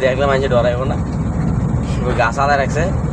থাকলে মানুষ ডরাইব না। গাছ আলাদা রাখছে।